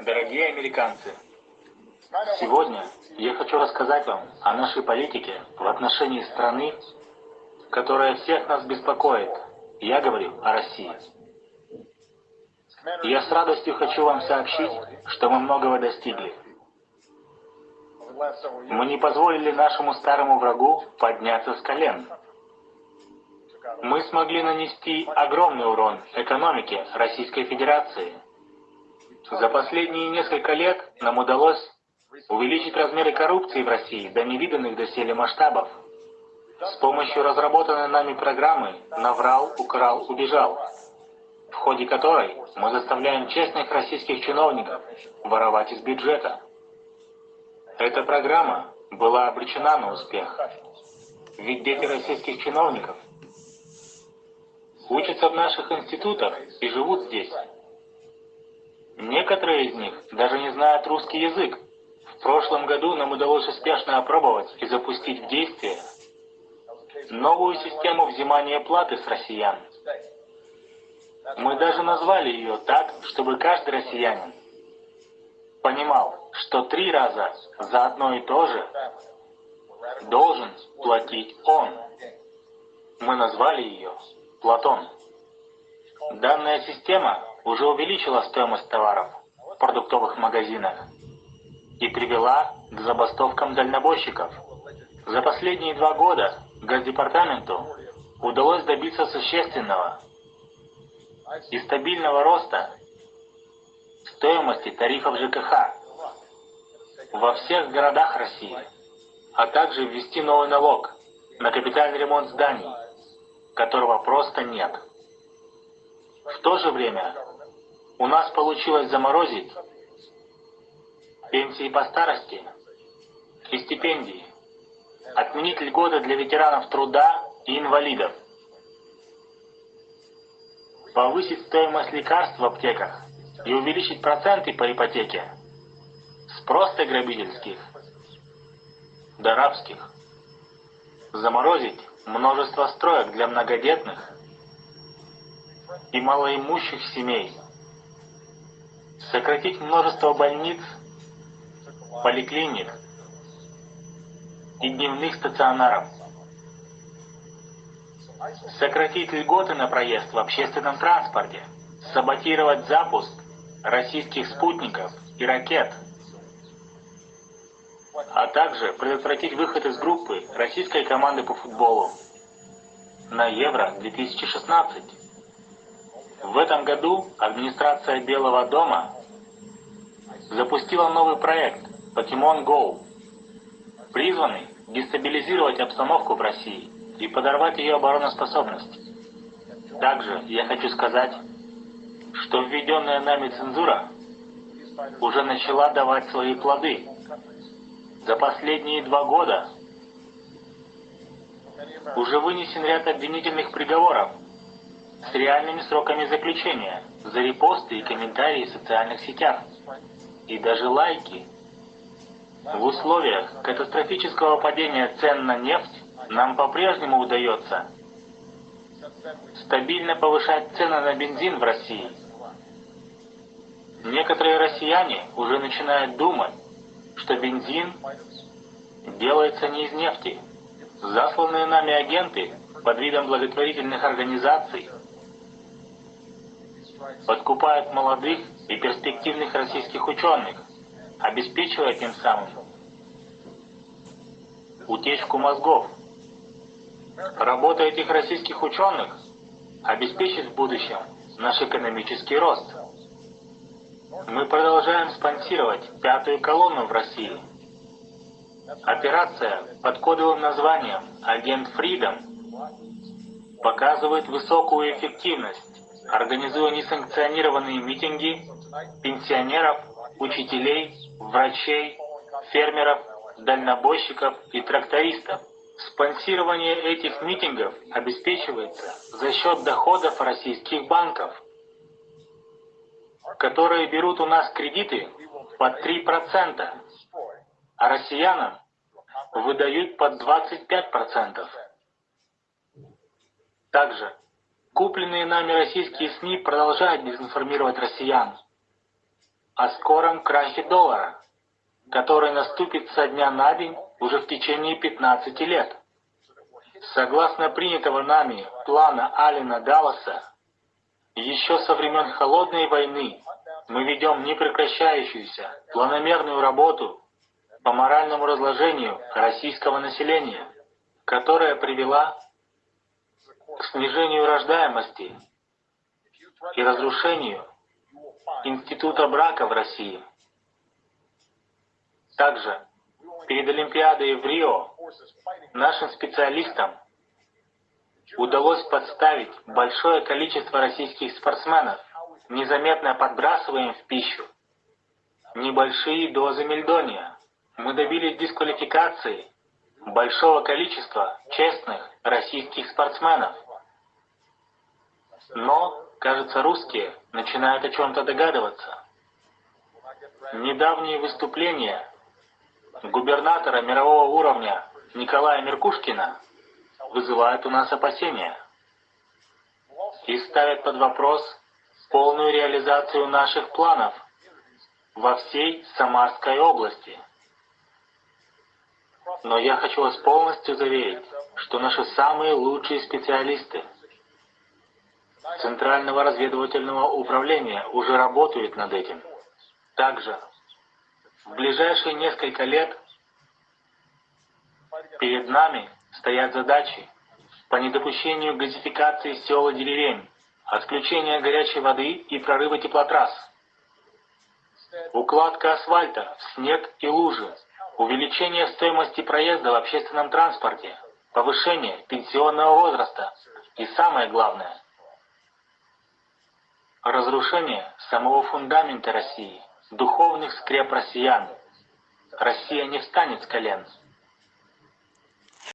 Дорогие американцы, сегодня я хочу рассказать вам о нашей политике в отношении страны, которая всех нас беспокоит. Я говорю о России. Я с радостью хочу вам сообщить, что мы многого достигли. Мы не позволили нашему старому врагу подняться с колен. Мы смогли нанести огромный урон экономике Российской Федерации – за последние несколько лет нам удалось увеличить размеры коррупции в России до невиданных доселе масштабов. С помощью разработанной нами программы «Наврал, украл, убежал», в ходе которой мы заставляем честных российских чиновников воровать из бюджета. Эта программа была обречена на успех. Ведь дети российских чиновников учатся в наших институтах и живут здесь. Некоторые из них даже не знают русский язык. В прошлом году нам удалось успешно опробовать и запустить в действие новую систему взимания платы с россиян. Мы даже назвали ее так, чтобы каждый россиянин понимал, что три раза за одно и то же должен платить он. Мы назвали ее Платон. Данная система уже увеличила стоимость товаров в продуктовых магазинах и привела к забастовкам дальнобойщиков. За последние два года Газдепартаменту удалось добиться существенного и стабильного роста стоимости тарифов ЖКХ во всех городах России, а также ввести новый налог на капитальный ремонт зданий, которого просто нет. В то же время у нас получилось заморозить пенсии по старости и стипендии, отменить льготы для ветеранов труда и инвалидов, повысить стоимость лекарств в аптеках и увеличить проценты по ипотеке. С просто грабительских до рабских, заморозить множество строек для многодетных и малоимущих семей, сократить множество больниц, поликлиник и дневных стационаров, сократить льготы на проезд в общественном транспорте, саботировать запуск российских спутников и ракет, а также предотвратить выход из группы российской команды по футболу на Евро-2016. В этом году администрация Белого дома запустила новый проект Pokemon Go, призванный дестабилизировать обстановку в России и подорвать ее обороноспособность. Также я хочу сказать, что введенная нами цензура уже начала давать свои плоды. За последние два года уже вынесен ряд обвинительных приговоров с реальными сроками заключения за репосты и комментарии в социальных сетях и даже лайки. В условиях катастрофического падения цен на нефть нам по-прежнему удается стабильно повышать цены на бензин в России. Некоторые россияне уже начинают думать, что бензин делается не из нефти. Засланные нами агенты под видом благотворительных организаций подкупают молодых и перспективных российских ученых, обеспечивая тем самым утечку мозгов. Работа этих российских ученых обеспечит в будущем наш экономический рост. Мы продолжаем спонсировать пятую колонну в России. Операция под кодовым названием «Агент Фридом» показывает высокую эффективность организуя несанкционированные митинги пенсионеров, учителей, врачей, фермеров, дальнобойщиков и трактористов. Спонсирование этих митингов обеспечивается за счет доходов российских банков, которые берут у нас кредиты под 3%, а россиянам выдают под 25%. Также Купленные нами российские СМИ продолжают дезинформировать россиян. о скором крахе доллара, который наступит со дня на день уже в течение 15 лет. Согласно принятого нами плана Алина Далласа, еще со времен Холодной войны мы ведем непрекращающуюся планомерную работу по моральному разложению российского населения, которая привела к снижению рождаемости и разрушению института брака в России. Также перед Олимпиадой в Рио нашим специалистам удалось подставить большое количество российских спортсменов, незаметно подбрасывая им в пищу небольшие дозы мельдония. Мы добились дисквалификации большого количества честных российских спортсменов. Но, кажется, русские начинают о чем-то догадываться. Недавние выступления губернатора мирового уровня Николая Меркушкина вызывают у нас опасения и ставят под вопрос полную реализацию наших планов во всей Самарской области. Но я хочу вас полностью заверить, что наши самые лучшие специалисты Центрального разведывательного управления уже работают над этим. Также в ближайшие несколько лет перед нами стоят задачи по недопущению газификации сел и деревень, отключения горячей воды и прорыва теплотрасс, укладка асфальта в снег и лужи, увеличение стоимости проезда в общественном транспорте, повышение пенсионного возраста и самое главное – разрушение самого фундамента России, духовных скреп россиян. Россия не встанет с колен –